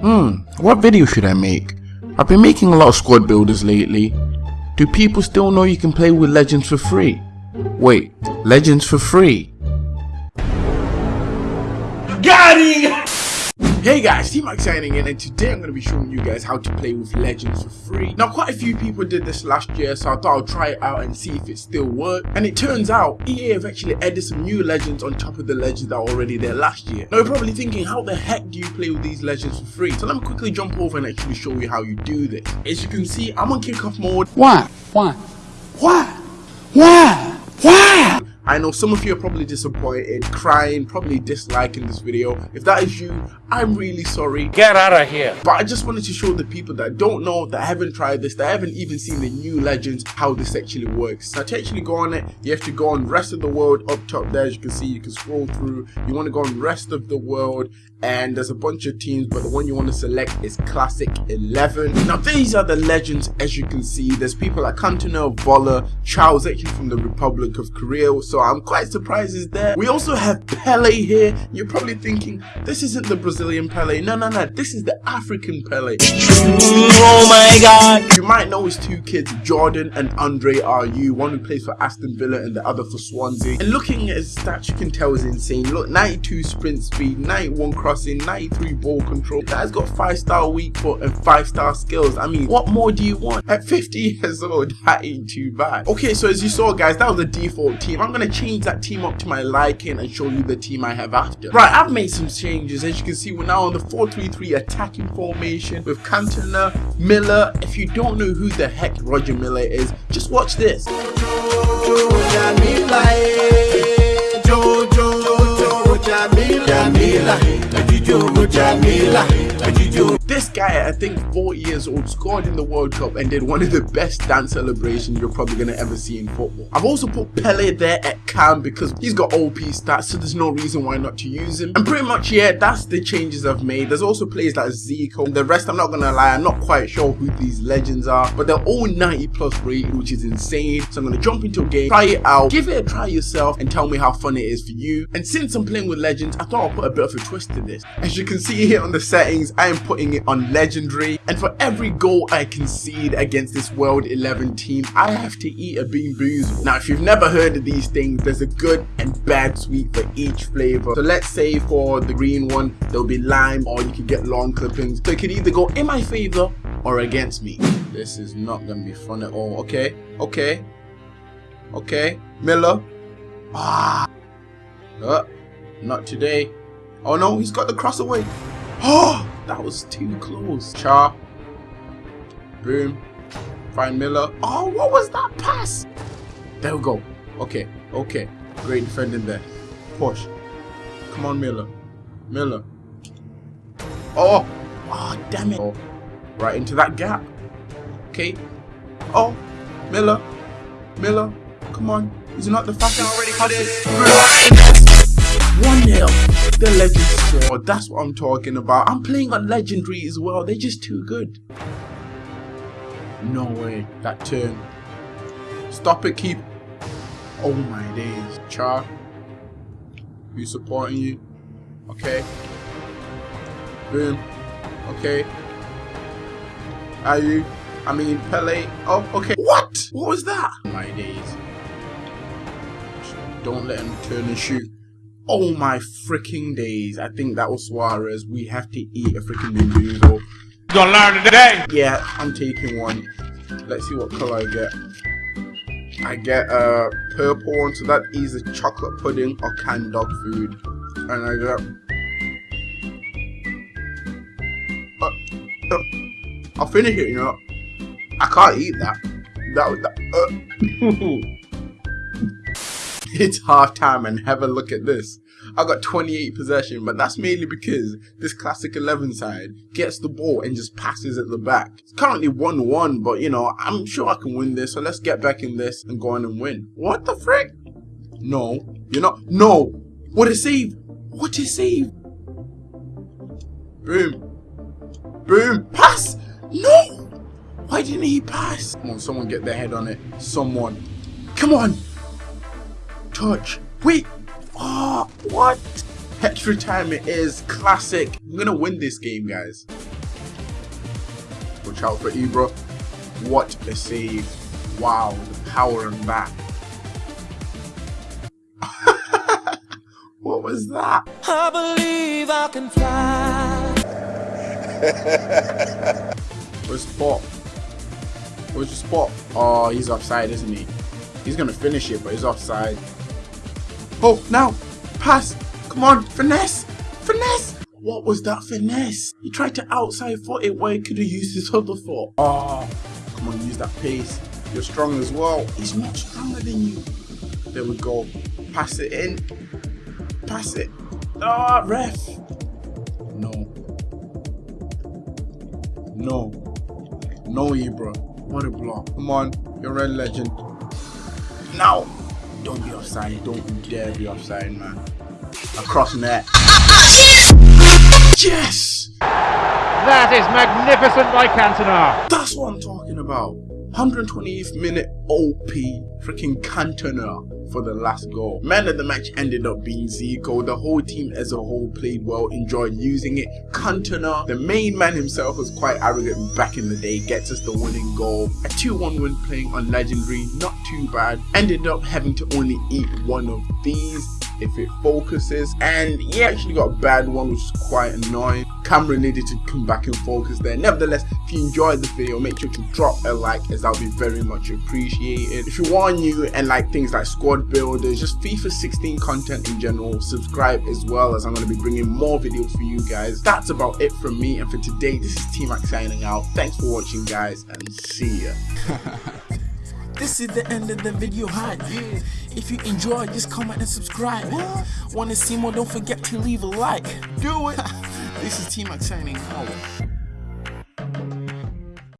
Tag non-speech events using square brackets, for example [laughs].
Hmm, what video should I make? I've been making a lot of squad builders lately. Do people still know you can play with Legends for free? Wait, Legends for free? Hey guys, T-Mac signing in and today I'm going to be showing you guys how to play with Legends for free. Now quite a few people did this last year so I thought I'll try it out and see if it still worked. And it turns out EA have actually added some new legends on top of the legends that were already there last year. Now you're probably thinking how the heck do you play with these legends for free? So let me quickly jump over and actually show you how you do this. As you can see I'm on kickoff mode. Why? Why? Why? Why? Why? I know some of you are probably disappointed, crying, probably disliking this video. If that is you, I'm really sorry. Get out of here. But I just wanted to show the people that don't know, that haven't tried this, that haven't even seen the new legends, how this actually works. So to actually go on it, you have to go on rest of the world up top there. As you can see, you can scroll through. You want to go on rest of the world and there's a bunch of teams, but the one you want to select is Classic 11. Now these are the legends as you can see. There's people like Cantona, Voller, Charles actually from the Republic of Korea. So I'm quite surprised he's there. We also have Pele here. You're probably thinking, this isn't the Brazilian Pele. No, no, no, this is the African Pele. Oh my god. You might know his two kids, Jordan and Andre Ayew, one who plays for Aston Villa and the other for Swansea. And looking at his stats, you can tell he's insane. Look, 92 sprint speed, 91 crossing, 93 ball control. Guy's got 5 star weak foot and 5 star skills. I mean, what more do you want? At 50 years old, [laughs] that ain't too bad. Okay, so as you saw guys, that was the default team. I'm gonna change that team up to my liking and show you the team I have after. Right, I've made some changes. As you can see, we're now on the 4-3-3 attacking formation with Cantona, Milla. If you don't know who the heck Roger Milla is, just watch this. This guy, I think 40 years old, scored in the World Cup and did one of the best dance celebrations you're probably going to ever see in football. I've also put Pele there at cam because he's got OP stats, so there's no reason why not to use him. And pretty much, yeah, that's the changes I've made. There's also players like Zico. The rest, I'm not going to lie, I'm not quite sure who these legends are, but they're all 90 plus rated, which is insane. So I'm going to jump into a game, try it out, give it a try yourself, and tell me how fun it is for you. And since I'm playing with legends, I thought I'll put a bit of a twist to this. As you can see here on the settings, I am putting it on legendary and for every goal I concede against this world 11 team I have to eat a bean booze. Now if you've never heard of these things there's a good and bad sweet for each flavor. So let's say for the green one there'll be lime or you could get long clippings. So it could either go in my favor or against me. This is not gonna be fun at all. Okay, okay, okay. Milla. Ah. Uh, not today. Oh no, he's got the cross away. [gasps] Oh, that was too close. Char. Boom. Find Milla. Oh, what was that pass? There we go. Okay, okay. Great defending there. Push. Come on, Milla. Milla. Oh. Oh, damn it. Oh, right into that gap. Okay. Oh, Milla. Milla. Come on. He's not the fastest. Already for this. 1-0. The legend scored. That's what I'm talking about. I'm playing on legendary as well. They're just too good. No way. That turn. Stop it, keep. Oh my days. Char. Who's supporting you? Okay. Boom. Okay. Are you? I mean, Pele. Oh, okay. What? What was that? My days. Don't let him turn and shoot. Oh my freaking days. I think that was Suarez. We have to eat a freaking bamboozle. You gonna learn today? Yeah, I'm taking one. Let's see what color I get. I get a uh, purple one, so that is a chocolate pudding or canned dog food. And I get... Uh, uh, I'll finish it, you know. I can't eat that. That was that. [laughs] It's half time and have a look at this. I got 28 possession, but that's mainly because this classic 11 side gets the ball and just passes at the back. It's currently 1-1, but you know, I'm sure I can win this, so let's get back in this and go on and win. What the frick? No, you're not. No! What a save! What a save! Boom. Boom. Pass! No! Why didn't he pass? Come on, someone get their head on it. Someone. Come on! Touch. Wait. Oh, what? Extra time it is classic. I'm gonna win this game, guys. Watch out for Ibra. What a save. Wow, the power of that. [laughs] what was that? I believe I can fly. [laughs] Where's Spot? Where's the spot? Oh, he's offside, isn't he? He's gonna finish it, but he's offside. Oh, now! Pass! Come on, finesse! Finesse! What was that finesse? He tried to outside foot it where he could have used his other foot. Oh, come on, use that pace. You're strong as well. He's much stronger than you. There we go. Pass it in. Pass it. Ah, oh, ref. No. No. No, Ibra. What a block. Come on. You're a legend. Now. Don't be offside. Don't you dare be offside, man. Across net. Yes! That is magnificent by Cantona. That's what I'm talking about. 120th minute OP freaking Cantona for the last goal. Man of the match ended up being Zico. The whole team as a whole played well, enjoyed using it. Cantona, the main man himself, was quite arrogant back in the day, gets us the winning goal. A 2-1 win playing on Legendary, not too bad. Ended up having to only eat one of these if it focuses and he actually got a bad one which is quite annoying. Camera needed to come back and focus there. Nevertheless if you enjoyed the video make sure to drop a like as that would be very much appreciated. If you are new and like things like squad builders just FIFA 16 content in general subscribe as well as I'm going to be bringing more videos for you guys. That's about it from me and for today this is T-Mac signing out. Thanks for watching guys and see ya [laughs] This is the end of the video hype. If you enjoyed, just comment and subscribe. Wanna see more? Don't forget to leave a like. Do it. [laughs] this is T-Mac signing out.